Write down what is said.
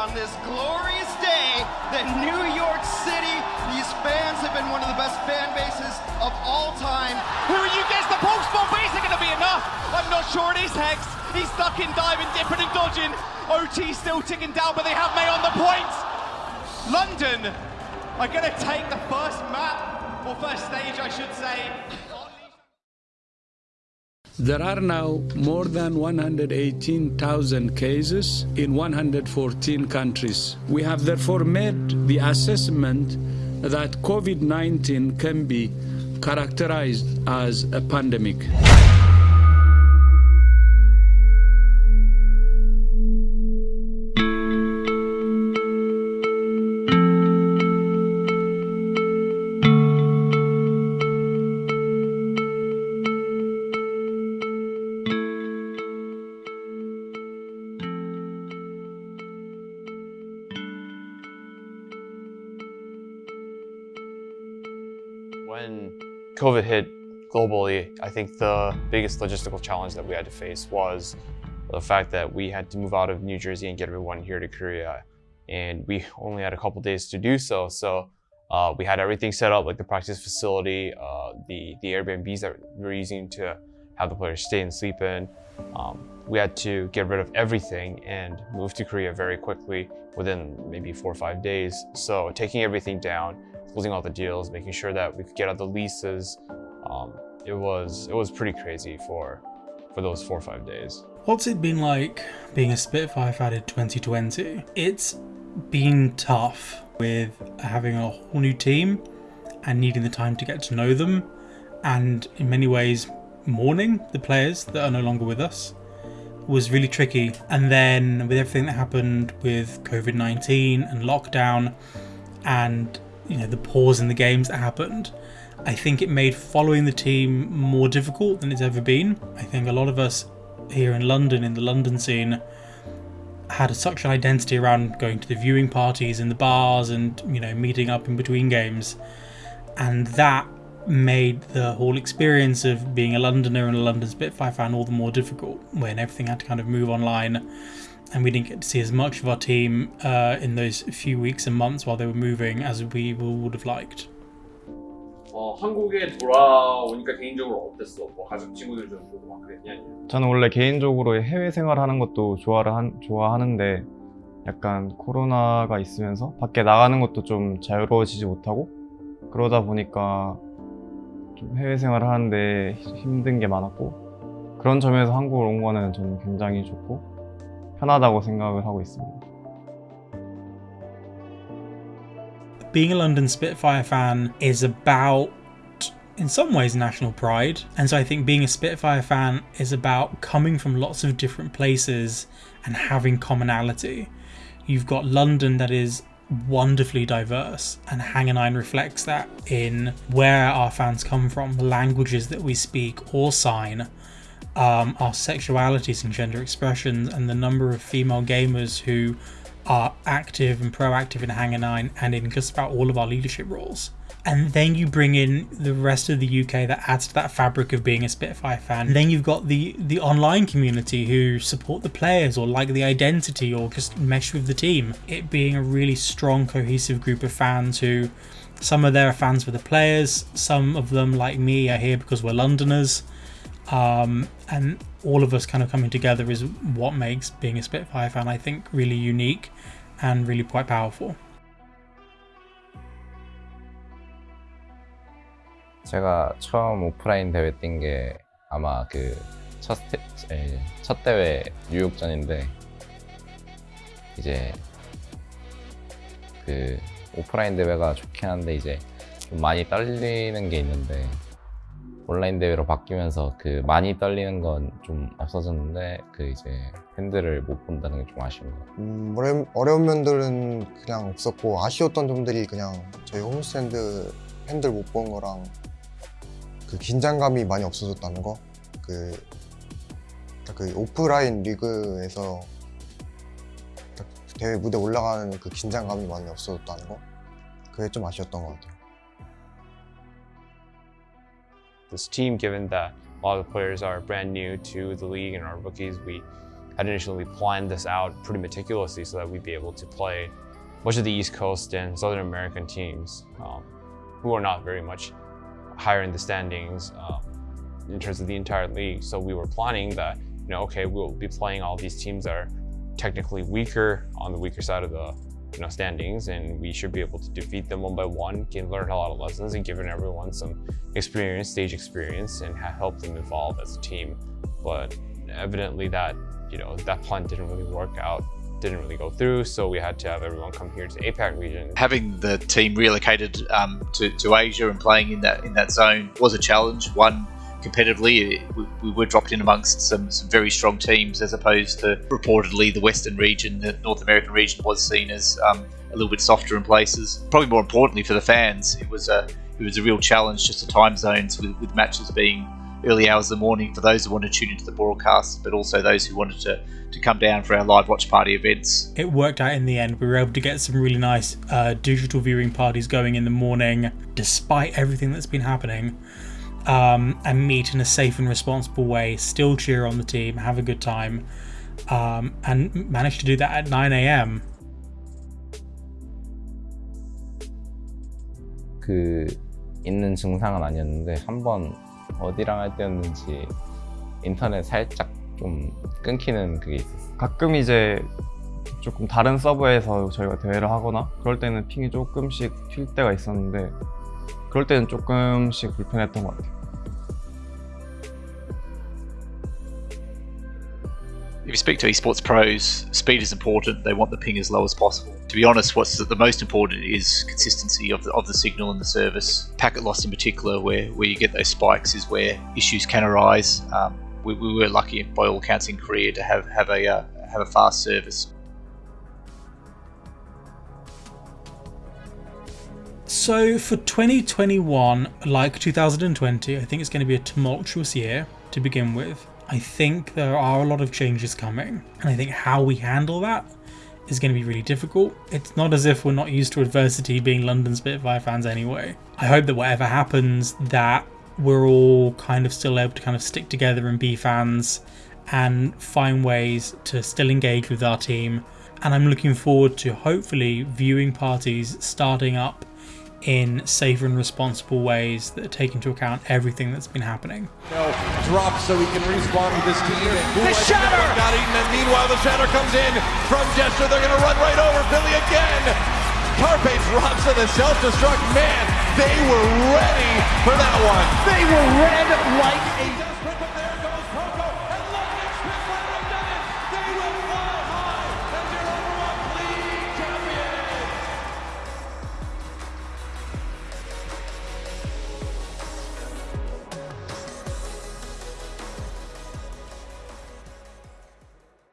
on this glorious day that New York City, these fans have been one of the best fan bases of all time. Who are you guys? the bomb, but is it going to be enough? I'm not sure it is, Hex. He's stuck in diving, dipping and dodging. OT still ticking down, but they have Mei on the points. London are going to take the first map, or first stage, I should say. There are now more than 118,000 cases in 114 countries. We have therefore made the assessment that COVID 19 can be characterized as a pandemic. When COVID hit globally, I think the biggest logistical challenge that we had to face was the fact that we had to move out of New Jersey and get everyone here to Korea. And we only had a couple days to do so. So uh, we had everything set up, like the practice facility, uh, the, the Airbnbs that we were using to have the players stay and sleep in. Um, we had to get rid of everything and move to Korea very quickly within maybe four or five days. So taking everything down, closing all the deals, making sure that we could get out the leases. Um, it was it was pretty crazy for for those four or five days. What's it been like being a Spitfire in 2020? It's been tough with having a whole new team and needing the time to get to know them, and in many ways, mourning the players that are no longer with us was really tricky. And then with everything that happened with COVID 19 and lockdown, and you know the pause in the games that happened, I think it made following the team more difficult than it's ever been. I think a lot of us here in London, in the London scene, had such an identity around going to the viewing parties in the bars and you know meeting up in between games, and that made the whole experience of being a Londoner and a London Spitfire fan all the more difficult when everything had to kind of move online and we didn't get to see as much of our team uh, in those few weeks and months while they were moving as we would have liked. 어, 한국에 돌아오니까 개인적으로 어땠어? 뭐 가족 친구들 좀 보고 막 그랬냐? 저는 원래 개인적으로 해외 생활하는 것도 좋아를 한, 좋아하는데 약간 코로나가 있으면서 밖에 나가는 것도 좀 자유로워지지 못하고 그러다 보니까 좀 해외 생활을 하는데 힘든 게 많았고 그런 점에서 한국을 온 거는 저는 굉장히 좋고 편하다고 생각을 하고 있습니다. Being a London Spitfire fan is about in some ways national pride. And so I think being a Spitfire fan is about coming from lots of different places and having commonality. You've got London that is wonderfully diverse and Hangar 9 reflects that in where our fans come from, the languages that we speak or sign, um, our sexualities and gender expressions, and the number of female gamers who are active and proactive in Hangar 9 and in just about all of our leadership roles. And then you bring in the rest of the UK that adds to that fabric of being a Spitfire fan. And then you've got the the online community who support the players or like the identity or just mesh with the team. It being a really strong, cohesive group of fans who some of them are fans for the players, some of them, like me, are here because we're Londoners. Um, and all of us kind of coming together is what makes being a Spitfire fan, I think, really unique and really quite powerful. 제가 처음 오프라인 대회 뛴 게 아마 그첫 첫 대회 뉴욕전인데 이제 그 오프라인 대회가 좋긴 한데 이제 좀 많이 떨리는 게 있는데 온라인 대회로 바뀌면서 그 많이 떨리는 건 좀 없어졌는데 그 이제 팬들을 못 본다는 게 좀 아쉬운 것 같아요. 음, 어려운, 어려운 면들은 그냥 없었고 아쉬웠던 점들이 그냥 저희 홈스탠드 팬들 못 본 거랑 그 긴장감이 많이 없어졌다는 거. 그, 그 오프라인 리그에서 대회 무대 올라가는 그 긴장감이 많이 없어졌다는 거. 그게 좀 아쉬웠던 것 같아요. This team, given that a lot of the players are brand new to the league and are rookies, we had initially planned this out pretty meticulously so that we'd be able to play much of the East Coast and Southern American teams um, who are not very much higher in the standings um, in terms of the entire league. So we were planning that, you know, okay, we'll be playing all these teams that are technically weaker on the weaker side of the you know, standings and we should be able to defeat them one by one, can learn a lot of lessons and given everyone some experience, stage experience and help them evolve as a team. But evidently that, you know, that plan didn't really work out didn't really go through, so we had to have everyone come here to the APAC region. Having the team relocated um, to, to Asia and playing in that in that zone was a challenge. One competitively, we, we, were dropped in amongst some, some very strong teams, as opposed to reportedly the Western region, the North American region was seen as um, a little bit softer in places. Probably more importantly for the fans, it was a it was a real challenge just the time zones with, with matches being early hours of the morning for those who wanted to tune into the broadcast, but also those who wanted to, to come down for our live watch party events. It worked out in the end. We were able to get some really nice uh, digital viewing parties going in the morning, despite everything that's been happening um, and meet in a safe and responsible way, still cheer on the team, have a good time, um, and manage to do that at 9 a.m. 그 있는 증상은 아니었는데 한 번 어디랑 할 때였는지 인터넷 살짝 좀 끊기는 그게 있었어요. 가끔 이제 조금 다른 서버에서 저희가 대회를 하거나 그럴 때는 핑이 조금씩 튈 때가 있었는데 그럴 때는 조금씩 불편했던 것 같아요. If you speak to esports pros, speed is important. They want the ping as low as possible. To be honest, what's the most important is consistency of the, of the signal and the service. Packet loss in particular, where, where you get those spikes, is where issues can arise. Um, we, we, were lucky by all accounts in Korea to have have a uh, have a fast service. So for 2021, like 2020, I think it's going to be a tumultuous year to begin with. I think there are a lot of changes coming, and I think how we handle that is going to be really difficult. It's not as if we're not used to adversity being London Spitfire fans anyway. I hope that whatever happens, that we're all kind of still able to kind of stick together and be fans and find ways to still engage with our team. And I'm looking forward to hopefully viewing parties starting up in safe and responsible ways that take into account everything that's been happening. Drop so he can respawn with his team. The shatter got eaten, and meanwhile the shatter comes in from Jester. They're going to run right over Billy again. Carpe drops to the self-destruct. Man, they were ready for that one. They were red like a